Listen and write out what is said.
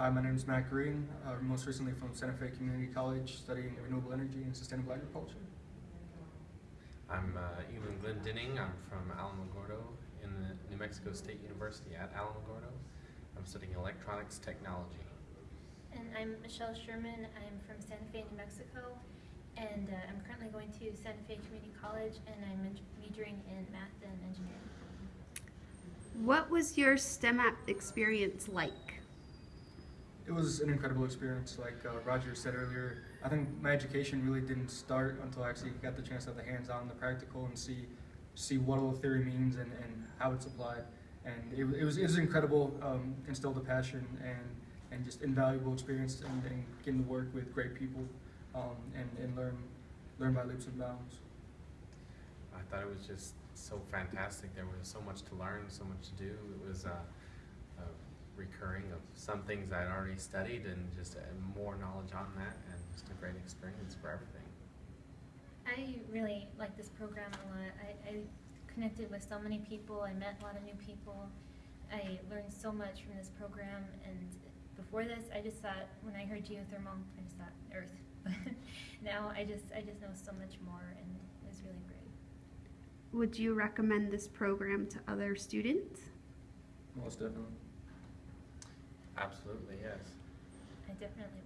Hi, my name is Matt Green, uh, most recently from Santa Fe Community College, studying renewable energy and sustainable agriculture. I'm uh, Ewan Glendinning. I'm from Alamogordo in the New Mexico State University at Alamogordo. I'm studying electronics technology. And I'm Michelle Sherman. I'm from Santa Fe, New Mexico, and uh, I'm currently going to Santa Fe Community College, and I'm majoring in math and engineering. What was your STEM app experience like? It was an incredible experience, like uh, Roger said earlier. I think my education really didn't start until I actually got the chance to have the hands-on, the practical, and see see what all the theory means and, and how it's applied. And it, it was it was incredible, um, instilled a passion and and just invaluable experience and, and getting to work with great people um, and, and learn learn by leaps and bounds. I thought it was just so fantastic. There was so much to learn, so much to do. It was uh, a recurring of some things I'd already studied and just uh, more knowledge on that and just a great experience for everything. I really like this program a lot. I, I connected with so many people. I met a lot of new people. I learned so much from this program. And before this, I just thought when I heard geothermal, I just thought Earth. But now I just I just know so much more, and it was really great. Would you recommend this program to other students? Most definitely. Absolutely, yes. I definitely